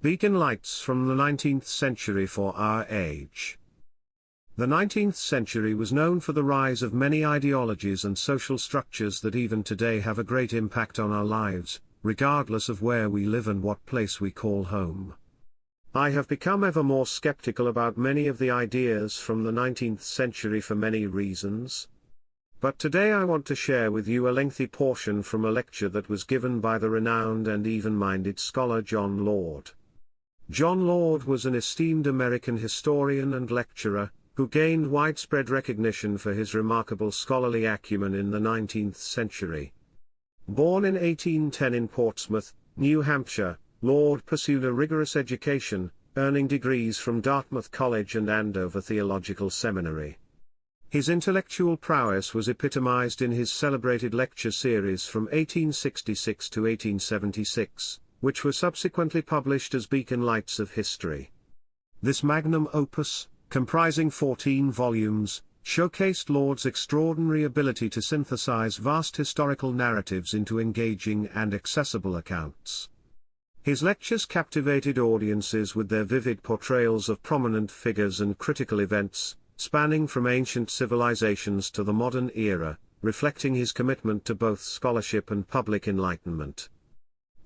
Beacon Lights from the 19th Century for Our Age. The 19th century was known for the rise of many ideologies and social structures that even today have a great impact on our lives, regardless of where we live and what place we call home. I have become ever more skeptical about many of the ideas from the 19th century for many reasons. But today I want to share with you a lengthy portion from a lecture that was given by the renowned and even-minded scholar John Lord. John Lord was an esteemed American historian and lecturer, who gained widespread recognition for his remarkable scholarly acumen in the 19th century. Born in 1810 in Portsmouth, New Hampshire, Lord pursued a rigorous education, earning degrees from Dartmouth College and Andover Theological Seminary. His intellectual prowess was epitomized in his celebrated lecture series from 1866 to 1876, which were subsequently published as Beacon Lights of History. This magnum opus, comprising 14 volumes, showcased Lord's extraordinary ability to synthesize vast historical narratives into engaging and accessible accounts. His lectures captivated audiences with their vivid portrayals of prominent figures and critical events, spanning from ancient civilizations to the modern era, reflecting his commitment to both scholarship and public enlightenment.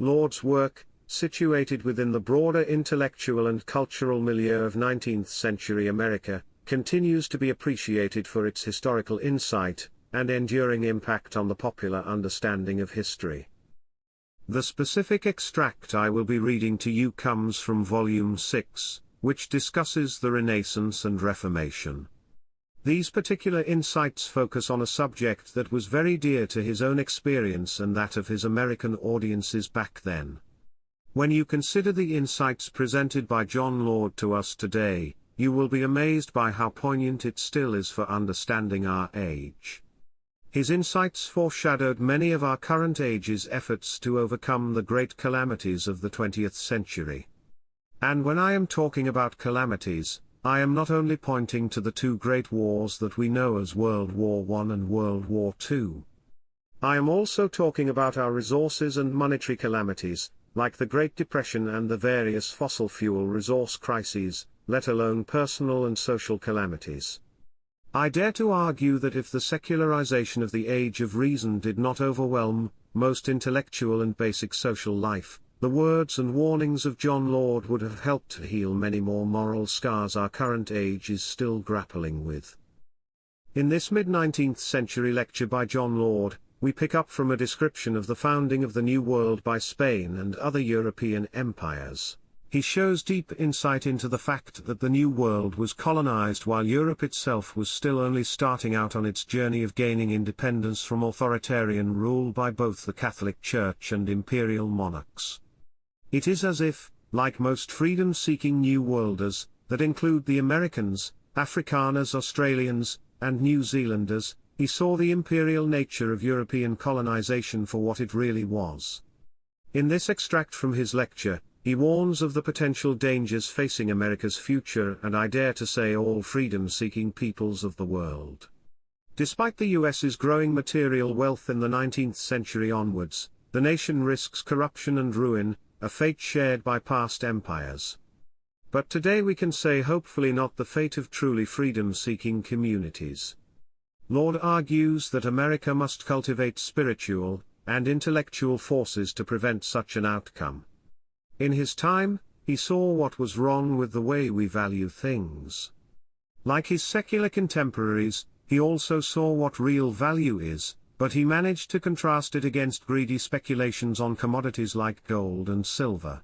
Lord's work, situated within the broader intellectual and cultural milieu of 19th-century America, continues to be appreciated for its historical insight, and enduring impact on the popular understanding of history. The specific extract I will be reading to you comes from Volume 6, which discusses the Renaissance and Reformation. These particular insights focus on a subject that was very dear to his own experience and that of his American audiences back then. When you consider the insights presented by John Lord to us today, you will be amazed by how poignant it still is for understanding our age. His insights foreshadowed many of our current age's efforts to overcome the great calamities of the 20th century. And when I am talking about calamities, I am not only pointing to the two great wars that we know as World War I and World War II. I am also talking about our resources and monetary calamities, like the Great Depression and the various fossil fuel resource crises, let alone personal and social calamities. I dare to argue that if the secularization of the Age of Reason did not overwhelm most intellectual and basic social life, the words and warnings of John Lord would have helped to heal many more moral scars our current age is still grappling with. In this mid-19th century lecture by John Lord, we pick up from a description of the founding of the New World by Spain and other European empires. He shows deep insight into the fact that the New World was colonized while Europe itself was still only starting out on its journey of gaining independence from authoritarian rule by both the Catholic Church and imperial monarchs. It is as if, like most freedom-seeking New Worlders, that include the Americans, Afrikaners Australians, and New Zealanders, he saw the imperial nature of European colonization for what it really was. In this extract from his lecture, he warns of the potential dangers facing America's future and I dare to say all freedom-seeking peoples of the world. Despite the US's growing material wealth in the 19th century onwards, the nation risks corruption and ruin, a fate shared by past empires. But today we can say hopefully not the fate of truly freedom-seeking communities. Lord argues that America must cultivate spiritual and intellectual forces to prevent such an outcome. In his time, he saw what was wrong with the way we value things. Like his secular contemporaries, he also saw what real value is, but he managed to contrast it against greedy speculations on commodities like gold and silver.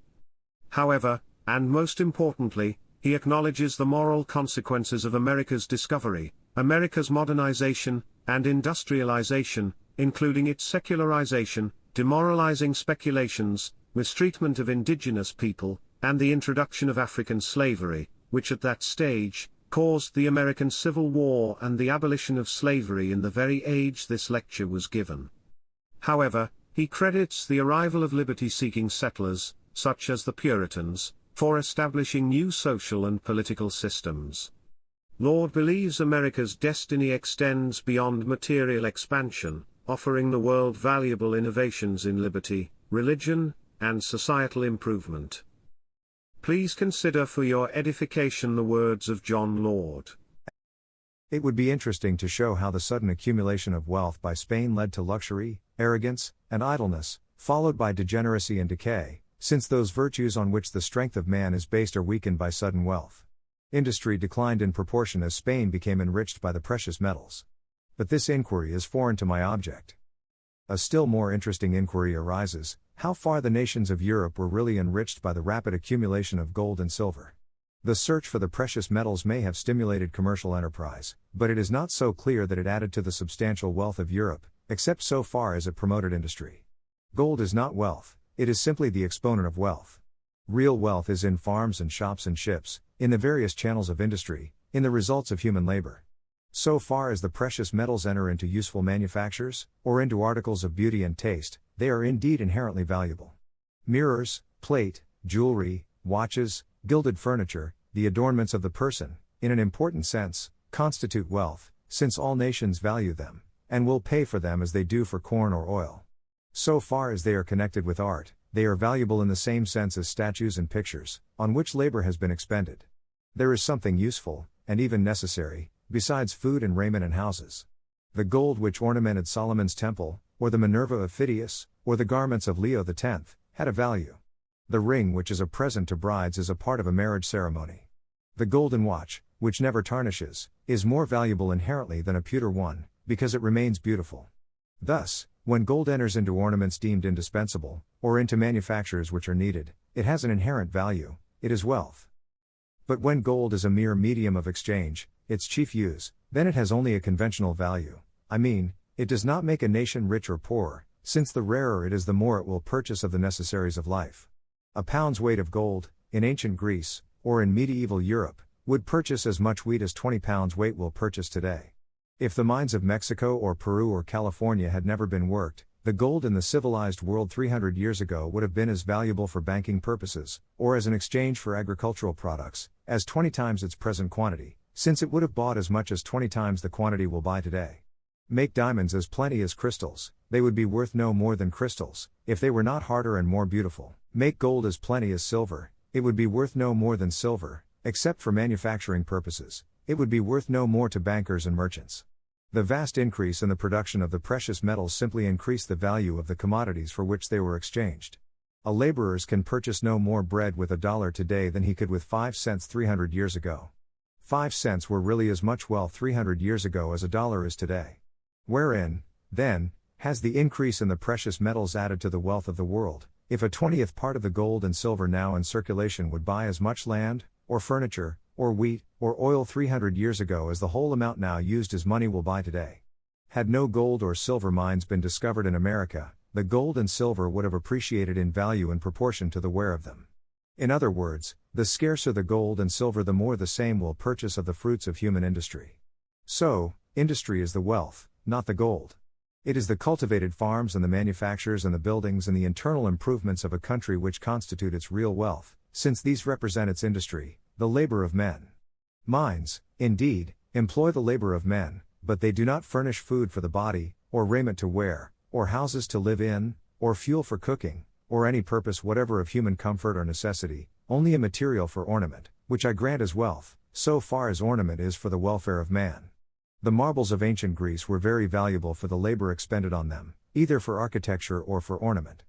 However, and most importantly, he acknowledges the moral consequences of America's discovery, America's modernization, and industrialization, including its secularization, demoralizing speculations, mistreatment of indigenous people, and the introduction of African slavery, which at that stage, caused the American Civil War and the abolition of slavery in the very age this lecture was given. However, he credits the arrival of liberty-seeking settlers, such as the Puritans, for establishing new social and political systems. Lord believes America's destiny extends beyond material expansion, offering the world valuable innovations in liberty, religion, and societal improvement. Please consider for your edification the words of John Lord. It would be interesting to show how the sudden accumulation of wealth by Spain led to luxury, arrogance, and idleness, followed by degeneracy and decay, since those virtues on which the strength of man is based are weakened by sudden wealth. Industry declined in proportion as Spain became enriched by the precious metals. But this inquiry is foreign to my object. A still more interesting inquiry arises how far the nations of Europe were really enriched by the rapid accumulation of gold and silver. The search for the precious metals may have stimulated commercial enterprise, but it is not so clear that it added to the substantial wealth of Europe, except so far as it promoted industry. Gold is not wealth, it is simply the exponent of wealth. Real wealth is in farms and shops and ships, in the various channels of industry, in the results of human labor. So far as the precious metals enter into useful manufactures, or into articles of beauty and taste, they are indeed inherently valuable. Mirrors, plate, jewelry, watches, gilded furniture, the adornments of the person, in an important sense, constitute wealth, since all nations value them, and will pay for them as they do for corn or oil. So far as they are connected with art, they are valuable in the same sense as statues and pictures, on which labor has been expended. There is something useful, and even necessary, besides food and raiment and houses. The gold which ornamented Solomon's temple, or the Minerva of Phidias, or the garments of Leo X, had a value. The ring, which is a present to brides, is a part of a marriage ceremony. The golden watch, which never tarnishes, is more valuable inherently than a pewter one, because it remains beautiful. Thus, when gold enters into ornaments deemed indispensable, or into manufactures which are needed, it has an inherent value, it is wealth. But when gold is a mere medium of exchange, its chief use, then it has only a conventional value. I mean, it does not make a nation rich or poor, since the rarer it is, the more it will purchase of the necessaries of life. A pound's weight of gold, in ancient Greece, or in medieval Europe, would purchase as much wheat as 20 pounds weight will purchase today. If the mines of Mexico or Peru or California had never been worked, the gold in the civilized world 300 years ago would have been as valuable for banking purposes, or as an exchange for agricultural products, as 20 times its present quantity, since it would have bought as much as 20 times the quantity will buy today. Make diamonds as plenty as crystals, they would be worth no more than crystals, if they were not harder and more beautiful. Make gold as plenty as silver, it would be worth no more than silver, except for manufacturing purposes, it would be worth no more to bankers and merchants. The vast increase in the production of the precious metals simply increased the value of the commodities for which they were exchanged. A laborers can purchase no more bread with a dollar today than he could with 5 cents 300 years ago. 5 cents were really as much wealth 300 years ago as a dollar is today. Wherein, then, has the increase in the precious metals added to the wealth of the world, if a twentieth part of the gold and silver now in circulation would buy as much land, or furniture, or wheat, or oil 300 years ago as the whole amount now used as money will buy today. Had no gold or silver mines been discovered in America, the gold and silver would have appreciated in value in proportion to the wear of them. In other words, the scarcer the gold and silver, the more the same will purchase of the fruits of human industry. So, industry is the wealth, not the gold. It is the cultivated farms and the manufactures and the buildings and the internal improvements of a country which constitute its real wealth, since these represent its industry, the labor of men. Mines, indeed, employ the labor of men, but they do not furnish food for the body, or raiment to wear, or houses to live in, or fuel for cooking, or any purpose whatever of human comfort or necessity, only a material for ornament, which I grant as wealth, so far as ornament is for the welfare of man. The marbles of ancient Greece were very valuable for the labor expended on them, either for architecture or for ornament.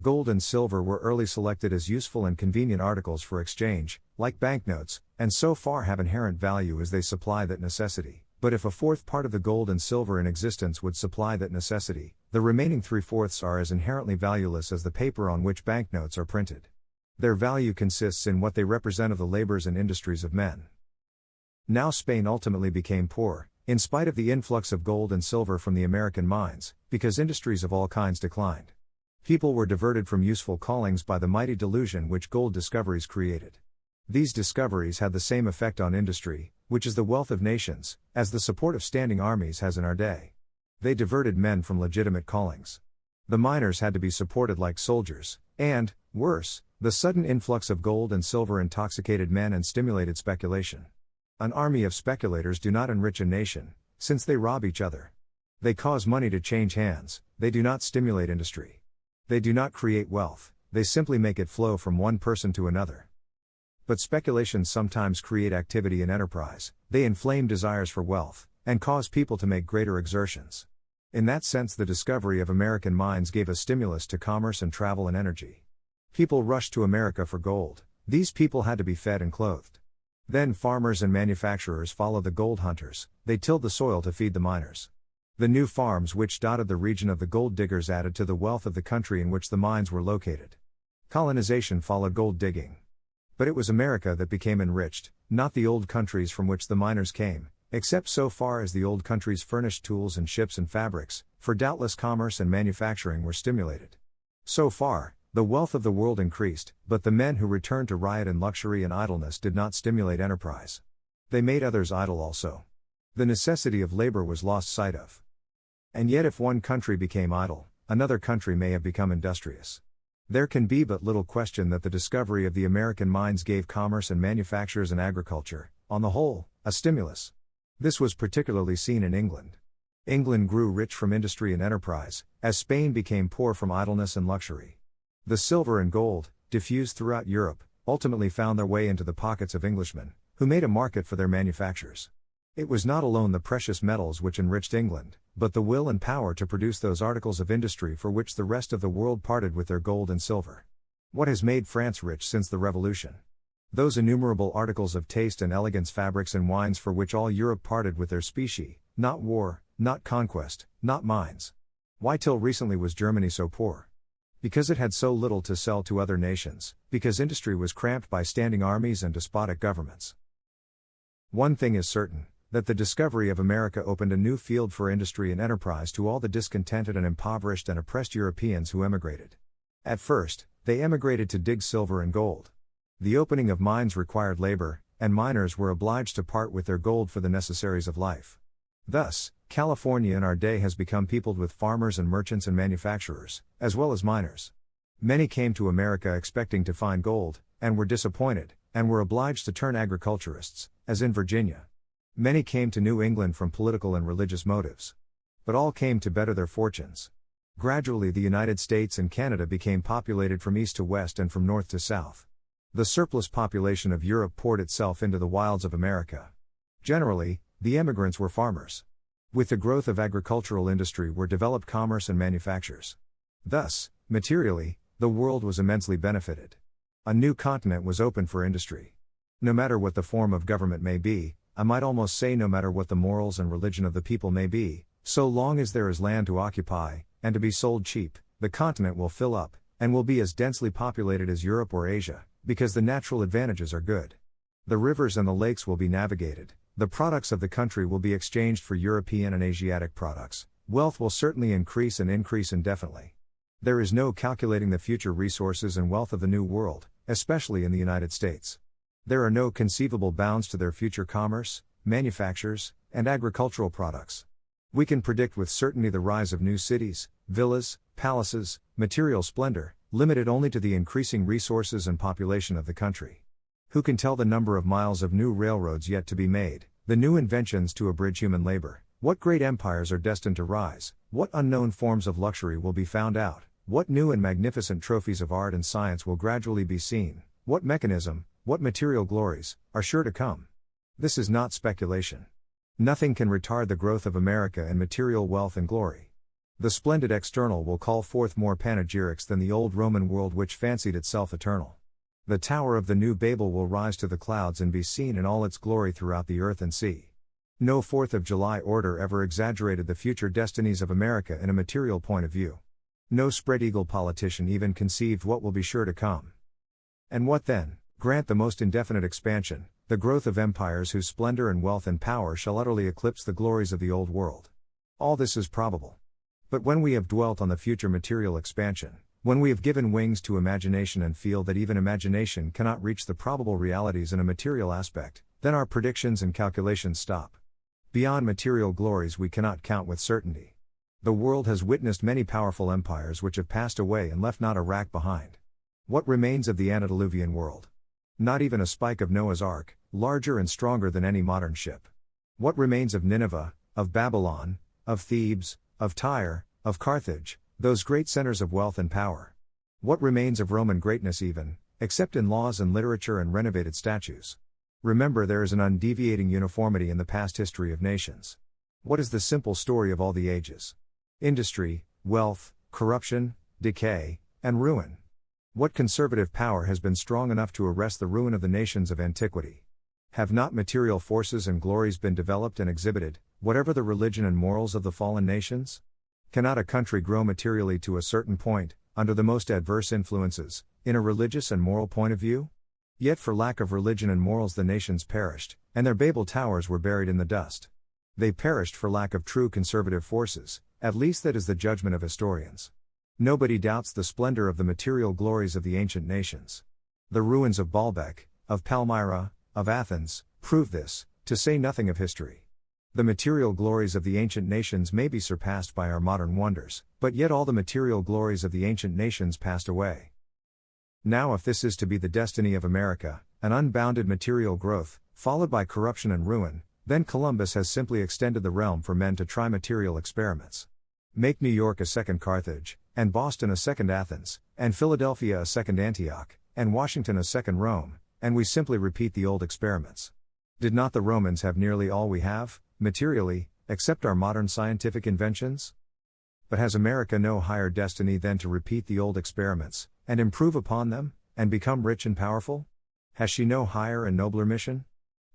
Gold and silver were early selected as useful and convenient articles for exchange, like banknotes, and so far have inherent value as they supply that necessity. But if a fourth part of the gold and silver in existence would supply that necessity, the remaining three fourths are as inherently valueless as the paper on which banknotes are printed. Their value consists in what they represent of the labors and industries of men. Now Spain ultimately became poor, in spite of the influx of gold and silver from the American mines, because industries of all kinds declined. People were diverted from useful callings by the mighty delusion which gold discoveries created. These discoveries had the same effect on industry, which is the wealth of nations, as the support of standing armies has in our day. They diverted men from legitimate callings. The miners had to be supported like soldiers, and, worse, the sudden influx of gold and silver intoxicated men and stimulated speculation. An army of speculators do not enrich a nation, since they rob each other. They cause money to change hands, they do not stimulate industry. They do not create wealth, they simply make it flow from one person to another. But speculations sometimes create activity and enterprise, they inflame desires for wealth, and cause people to make greater exertions. In that sense, the discovery of American mines gave a stimulus to commerce and travel and energy. People rushed to America for gold, these people had to be fed and clothed. Then farmers and manufacturers followed the gold hunters, they tilled the soil to feed the miners. The new farms which dotted the region of the gold diggers added to the wealth of the country in which the mines were located. Colonization followed gold digging. But it was America that became enriched, not the old countries from which the miners came, except so far as the old countries furnished tools and ships and fabrics, for doubtless commerce and manufacturing were stimulated. So far, the wealth of the world increased, but the men who returned to riot and luxury and idleness did not stimulate enterprise. They made others idle also. The necessity of labor was lost sight of. And yet, if one country became idle, another country may have become industrious. There can be but little question that the discovery of the American mines gave commerce and manufactures and agriculture, on the whole, a stimulus. This was particularly seen in England. England grew rich from industry and enterprise, as Spain became poor from idleness and luxury. The silver and gold, diffused throughout Europe, ultimately found their way into the pockets of Englishmen, who made a market for their manufactures. It was not alone the precious metals which enriched England, but the will and power to produce those articles of industry for which the rest of the world parted with their gold and silver. What has made France rich since the Revolution? Those innumerable articles of taste and elegance, fabrics and wines for which all Europe parted with their specie, not war, not conquest, not mines. Why till recently was Germany so poor? Because it had so little to sell to other nations, because industry was cramped by standing armies and despotic governments. One thing is certain that the discovery of America opened a new field for industry and enterprise to all the discontented and impoverished and oppressed Europeans who emigrated. At first, they emigrated to dig silver and gold. The opening of mines required labor, and miners were obliged to part with their gold for the necessaries of life. Thus, California in our day has become peopled with farmers and merchants and manufacturers, as well as miners. Many came to America expecting to find gold, and were disappointed, and were obliged to turn agriculturists, as in Virginia. Many came to New England from political and religious motives. But all came to better their fortunes. Gradually, the United States and Canada became populated from east to west and from north to south. The surplus population of Europe poured itself into the wilds of America. Generally, the emigrants were farmers. With the growth of agricultural industry were developed commerce and manufactures. Thus, materially, the world was immensely benefited. A new continent was open for industry. No matter what the form of government may be, I might almost say no matter what the morals and religion of the people may be, so long as there is land to occupy, and to be sold cheap, the continent will fill up, and will be as densely populated as Europe or Asia because the natural advantages are good. The rivers and the lakes will be navigated, the products of the country will be exchanged for European and Asiatic products, wealth will certainly increase and increase indefinitely. There is no calculating the future resources and wealth of the New World, especially in the United States. There are no conceivable bounds to their future commerce, manufactures, and agricultural products. We can predict with certainty the rise of new cities, villas, palaces, material splendor, limited only to the increasing resources and population of the country. Who can tell the number of miles of new railroads yet to be made, the new inventions to abridge human labor, what great empires are destined to rise, what unknown forms of luxury will be found out, what new and magnificent trophies of art and science will gradually be seen, what mechanism, what material glories, are sure to come. This is not speculation. Nothing can retard the growth of America in material wealth and glory. The splendid external will call forth more panegyrics than the old Roman world which fancied itself eternal. The tower of the new Babel will rise to the clouds and be seen in all its glory throughout the earth and sea. No 4th of July order ever exaggerated the future destinies of America in a material point of view. No spread eagle politician even conceived what will be sure to come. And what then? Grant the most indefinite expansion, the growth of empires whose splendor and wealth and power shall utterly eclipse the glories of the old world. All this is probable. But when we have dwelt on the future material expansion, when we have given wings to imagination and feel that even imagination cannot reach the probable realities in a material aspect, then our predictions and calculations stop. Beyond material glories we cannot count with certainty. The world has witnessed many powerful empires which have passed away and left not a rack behind. What remains of the antediluvian world? Not even a spike of Noah's ark, larger and stronger than any modern ship. What remains of Nineveh, of Babylon, of Thebes, of Tyre, of Carthage, those great centers of wealth and power. What remains of Roman greatness, even, except in laws and literature and renovated statues. Remember, there is an undeviating uniformity in the past history of nations. What is the simple story of all the ages? Industry, wealth, corruption, decay, and ruin. What conservative power has been strong enough to arrest the ruin of the nations of antiquity? Have not material forces and glories been developed and exhibited, whatever the religion and morals of the fallen nations? Cannot a country grow materially to a certain point, under the most adverse influences, in a religious and moral point of view? Yet for lack of religion and morals the nations perished, and their Babel towers were buried in the dust. They perished for lack of true conservative forces, at least that is the judgment of historians. Nobody doubts the splendor of the material glories of the ancient nations. The ruins of Baalbek, of Palmyra, of Athens, prove this, to say nothing of history. The material glories of the ancient nations may be surpassed by our modern wonders, but yet all the material glories of the ancient nations passed away. Now, if this is to be the destiny of America, an unbounded material growth, followed by corruption and ruin, then Columbus has simply extended the realm for men to try material experiments. Make New York a second Carthage, and Boston a second Athens, and Philadelphia a second Antioch, and Washington a second Rome, and we simply repeat the old experiments. Did not the Romans have nearly all we have, materially, except our modern scientific inventions? But has America no higher destiny than to repeat the old experiments, and improve upon them, and become rich and powerful? Has she no higher and nobler mission?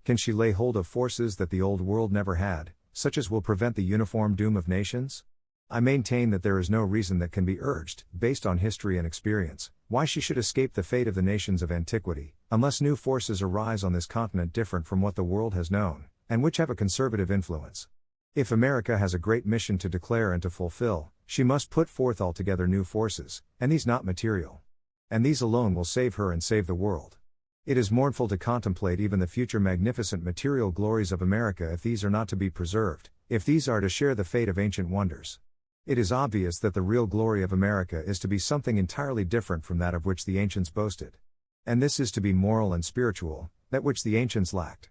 Can she lay hold of forces that the old world never had, such as will prevent the uniform doom of nations? I maintain that there is no reason that can be urged, based on history and experience, why she should escape the fate of the nations of antiquity, unless new forces arise on this continent different from what the world has known, and which have a conservative influence. If America has a great mission to declare and to fulfill, she must put forth altogether new forces, and these not material. And these alone will save her and save the world. It is mournful to contemplate even the future magnificent material glories of America if these are not to be preserved, if these are to share the fate of ancient wonders. It is obvious that the real glory of America is to be something entirely different from that of which the ancients boasted. And this is to be moral and spiritual, that which the ancients lacked.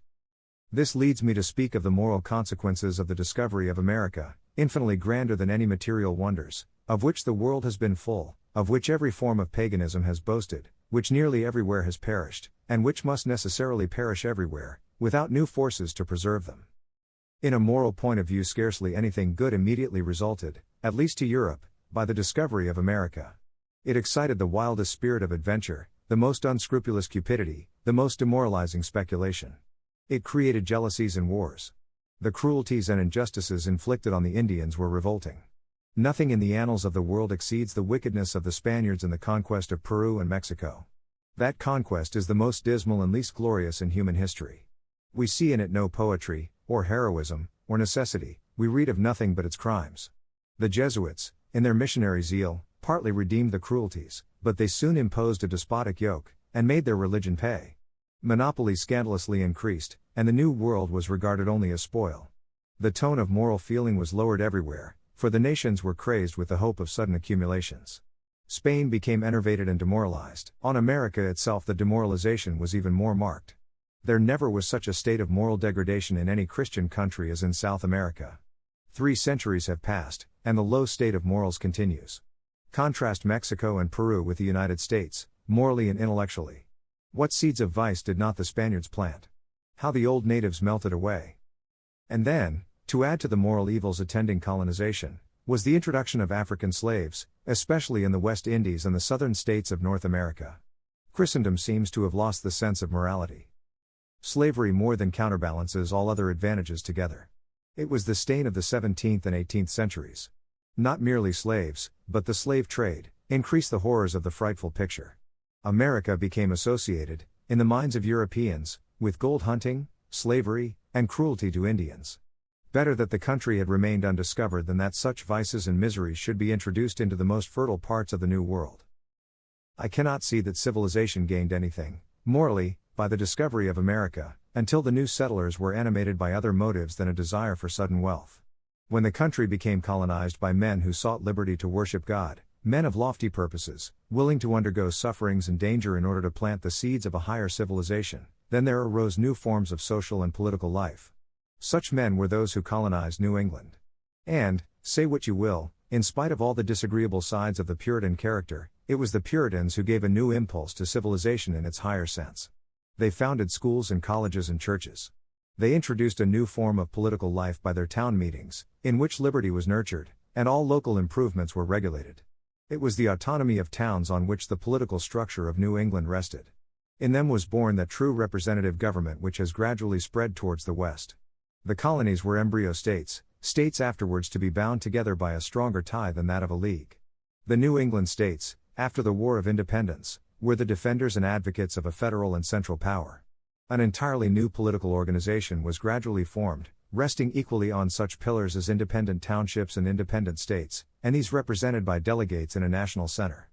This leads me to speak of the moral consequences of the discovery of America, infinitely grander than any material wonders, of which the world has been full, of which every form of paganism has boasted, which nearly everywhere has perished, and which must necessarily perish everywhere, without new forces to preserve them. In a moral point of view, scarcely anything good immediately resulted, at least to Europe, by the discovery of America. It excited the wildest spirit of adventure, the most unscrupulous cupidity, the most demoralizing speculation. It created jealousies and wars. The cruelties and injustices inflicted on the Indians were revolting. Nothing in the annals of the world exceeds the wickedness of the Spaniards in the conquest of Peru and Mexico. That conquest is the most dismal and least glorious in human history. We see in it no poetry, or heroism, or necessity, we read of nothing but its crimes. The Jesuits, in their missionary zeal, partly redeemed the cruelties, but they soon imposed a despotic yoke, and made their religion pay. Monopoly scandalously increased, and the New World was regarded only as spoil. The tone of moral feeling was lowered everywhere, for the nations were crazed with the hope of sudden accumulations. Spain became enervated and demoralized. On America itself, the demoralization was even more marked. There never was such a state of moral degradation in any Christian country as in South America. Three centuries have passed, and the low state of morals continues. Contrast Mexico and Peru with the United States, morally and intellectually. What seeds of vice did not the Spaniards plant? How the old natives melted away. And then, to add to the moral evils attending colonization, was the introduction of African slaves, especially in the West Indies and the southern states of North America. Christendom seems to have lost the sense of morality. Slavery more than counterbalances all other advantages together. It was the stain of the 17th and 18th centuries. Not merely slaves, but the slave trade, increased the horrors of the frightful picture. America became associated, in the minds of Europeans, with gold hunting, slavery, and cruelty to Indians. Better that the country had remained undiscovered than that such vices and miseries should be introduced into the most fertile parts of the New World. I cannot see that civilization gained anything, morally, by the discovery of America, until the new settlers were animated by other motives than a desire for sudden wealth. When the country became colonized by men who sought liberty to worship God, men of lofty purposes, willing to undergo sufferings and danger in order to plant the seeds of a higher civilization, then there arose new forms of social and political life. Such men were those who colonized New England. And, say what you will, In spite of all the disagreeable sides of the Puritan character, it was the Puritans who gave a new impulse to civilization in its higher sense. They founded schools and colleges and churches. They introduced a new form of political life by their town meetings, in which liberty was nurtured, and all local improvements were regulated. It was the autonomy of towns on which the political structure of New England rested. In them was born that true representative government which has gradually spread towards the West. The colonies were embryo states, states afterwards to be bound together by a stronger tie than that of a league. The New England states, after the War of Independence, were the defenders and advocates of a federal and central power. An entirely new political organization was gradually formed, resting equally on such pillars as independent townships and independent states, and these represented by delegates in a national center.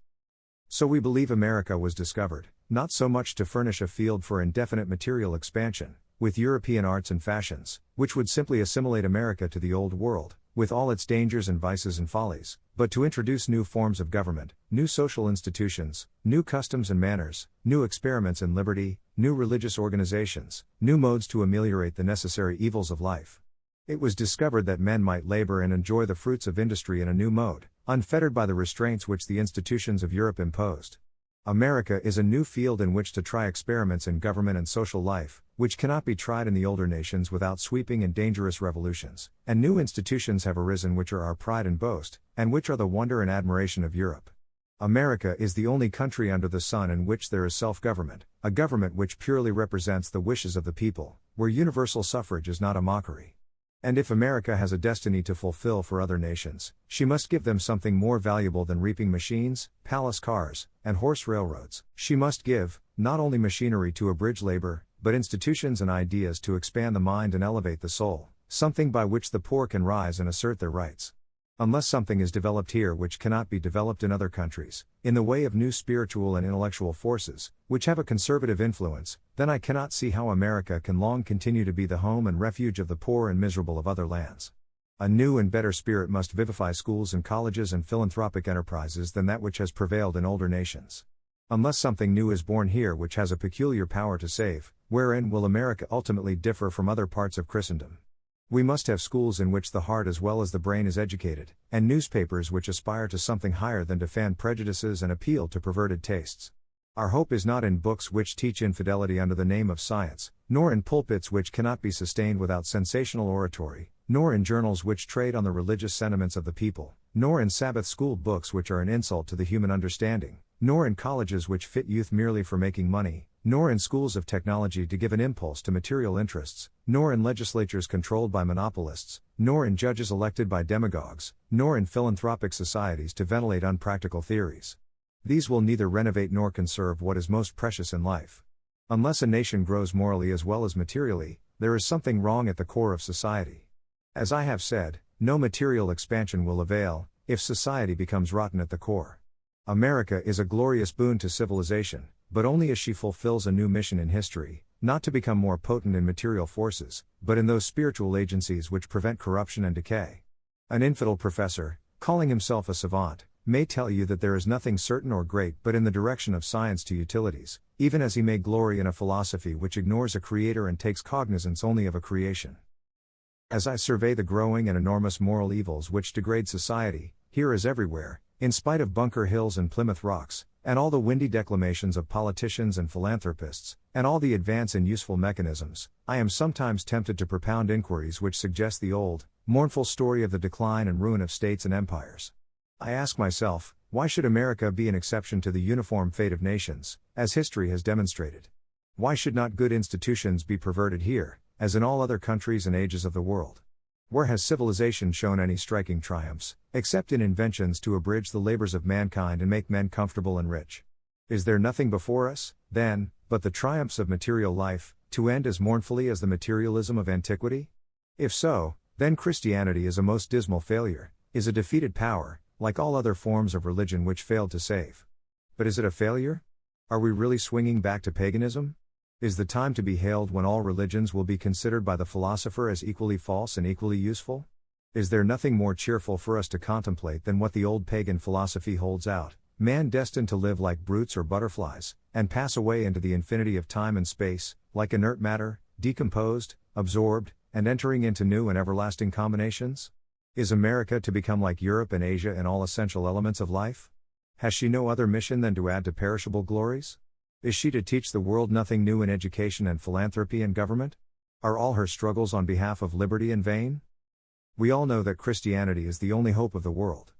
So we believe America was discovered, not so much to furnish a field for indefinite material expansion, with European arts and fashions, which would simply assimilate America to the Old World, with all its dangers and vices and follies, but to introduce new forms of government, new social institutions, new customs and manners, new experiments in liberty, new religious organizations, new modes to ameliorate the necessary evils of life. It was discovered that men might labor and enjoy the fruits of industry in a new mode, unfettered by the restraints which the institutions of Europe imposed. America is a new field in which to try experiments in government and social life, which cannot be tried in the older nations without sweeping and dangerous revolutions, and new institutions have arisen which are our pride and boast, and which are the wonder and admiration of Europe. America is the only country under the sun in which there is self government, a government which purely represents the wishes of the people, where universal suffrage is not a mockery. And if America has a destiny to fulfill for other nations, she must give them something more valuable than reaping machines, palace cars, and horse railroads. She must give, not only machinery to abridge labor, but institutions and ideas to expand the mind and elevate the soul, something by which the poor can rise and assert their rights. Unless something is developed here which cannot be developed in other countries, in the way of new spiritual and intellectual forces, which have a conservative influence, then I cannot see how America can long continue to be the home and refuge of the poor and miserable of other lands. A new and better spirit must vivify schools and colleges and philanthropic enterprises than that which has prevailed in older nations. Unless something new is born here which has a peculiar power to save, wherein will America ultimately differ from other parts of Christendom? We must have schools in which the heart as well as the brain is educated, and newspapers which aspire to something higher than to fan prejudices and appeal to perverted tastes. Our hope is not in books which teach infidelity under the name of science, nor in pulpits which cannot be sustained without sensational oratory, nor in journals which trade on the religious sentiments of the people, nor in Sabbath school books which are an insult to the human understanding, nor in colleges which fit youth merely for making money, nor in schools of technology to give an impulse to material interests, nor in legislatures controlled by monopolists, nor in judges elected by demagogues, nor in philanthropic societies to ventilate unpractical theories. These will neither renovate nor conserve what is most precious in life. Unless a nation grows morally as well as materially, there is something wrong at the core of society. As I have said, no material expansion will avail, if society becomes rotten at the core. America is a glorious boon to civilization, but only as she fulfills a new mission in history, not to become more potent in material forces, but in those spiritual agencies which prevent corruption and decay. An infidel professor, calling himself a savant, may tell you that there is nothing certain or great but in the direction of science to utilities, even as he may glory in a philosophy which ignores a creator and takes cognizance only of a creation. As I survey the growing and enormous moral evils which degrade society, here as everywhere, in spite of Bunker Hills and Plymouth Rocks, and all the windy declamations of politicians and philanthropists, and all the advance in useful mechanisms, I am sometimes tempted to propound inquiries which suggest the old, mournful story of the decline and ruin of states and empires. I ask myself, why should America be an exception to the uniform fate of nations, as history has demonstrated? Why should not good institutions be perverted here, as in all other countries and ages of the world? Where has civilization shown any striking triumphs, except in inventions to abridge the labors of mankind and make men comfortable and rich? Is there nothing before us, then, but the triumphs of material life, to end as mournfully as the materialism of antiquity? If so, then Christianity is a most dismal failure, is a defeated power, like all other forms of religion which failed to save. But is it a failure? Are we really swinging back to paganism? Is the time to be hailed when all religions will be considered by the philosopher as equally false and equally useful? Is there nothing more cheerful for us to contemplate than what the old pagan philosophy holds out? Man destined to live like brutes or butterflies, and pass away into the infinity of time and space, like inert matter, decomposed, absorbed, and entering into new and everlasting combinations? Is America to become like Europe and Asia in all essential elements of life? Has she no other mission than to add to perishable glories? Is she to teach the world nothing new in education and philanthropy and government? Are all her struggles on behalf of liberty in vain? We all know that Christianity is the only hope of the world.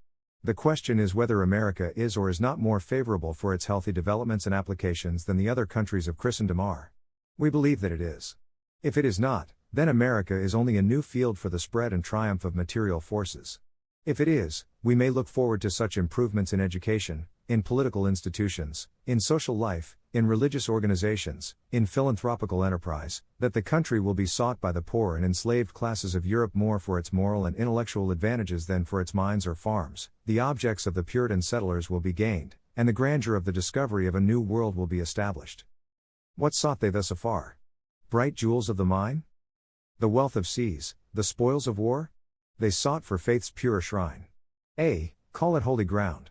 The question is whether America is or is not more favorable for its healthy developments and applications than the other countries of Christendom are. We believe that it is. If it is not, then America is only a new field for the spread and triumph of material forces. If it is, we may look forward to such improvements in education, in political institutions, in social life, in religious organizations, in philanthropical enterprise, that the country will be sought by the poor and enslaved classes of Europe more for its moral and intellectual advantages than for its mines or farms, the objects of the Puritan settlers will be gained, and the grandeur of the discovery of a new world will be established. What sought they thus afar? Bright jewels of the mine? The wealth of seas, the spoils of war? They sought for faith's pure shrine. A. Call it holy ground.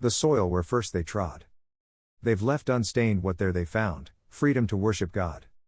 The soil where first they trod. They've left unstained what there they found freedom to worship God.